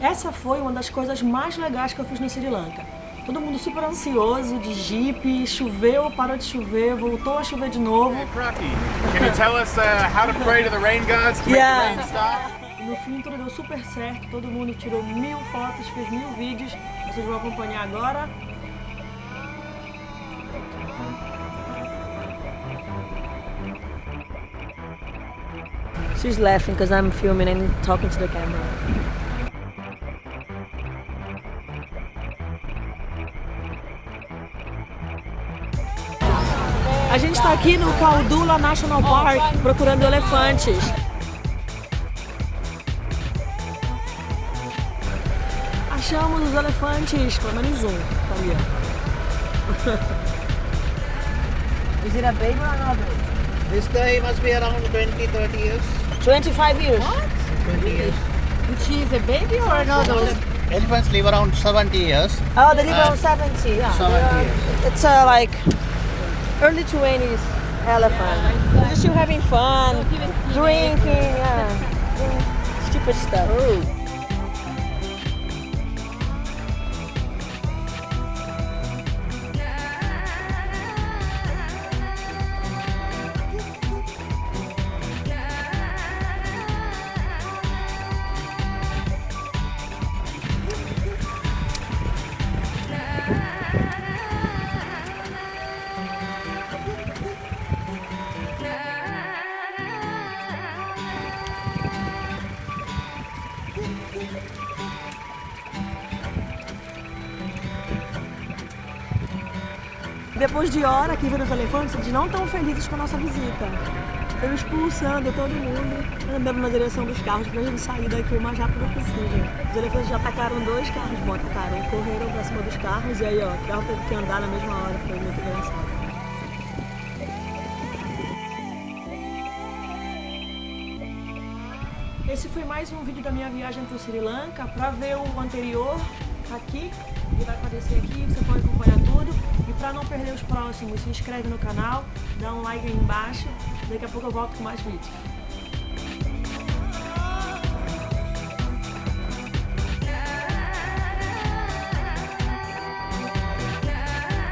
Essa foi uma das coisas mais legais que eu fiz no Sri Lanka. Todo mundo super ansioso, de jeep, choveu, parou de chover, voltou a chover de novo. Hey, Kraki, can you tell us uh, how to pray to the rain gods to Yeah. make the rain stop? No fim tudo deu super certo, todo mundo tirou mil fotos, fez mil vídeos. Vocês vão acompanhar agora. She's laughing because I'm filming and talking to the camera. A gente está aqui no Caldula National Park procurando elefantes. Achamos os elefantes, pelo menos um. Tá ali, ó. Is it a baby or not baby? This guy must be around 20, 30 years. 25 years. 20 years. She is a baby or not? Elephants live around 70 years. Oh, they live Uh, around 70. Yeah. 70 years. It's uh, like early 20s elephant. They're still having fun, drinking, yeah. stupid stuff. Depois de hora aqui vendo os elefantes, eles não estão felizes com a nossa visita. Estão expulsando todo mundo, andando na direção dos carros pra gente sair daqui o mais rápido possível. Os elefantes já atacaram dois carros, botaram, correram pra cima dos carros e aí ó, o carro teve que andar na mesma hora, foi muito engraçado. Esse foi mais um vídeo da minha viagem para o Sri Lanka. Para ver o anterior, aqui, ele vai aparecer aqui, você pode acompanhar tudo. E para não perder os próximos, se inscreve no canal, dá um like aí embaixo. Daqui a pouco eu volto com mais vídeos.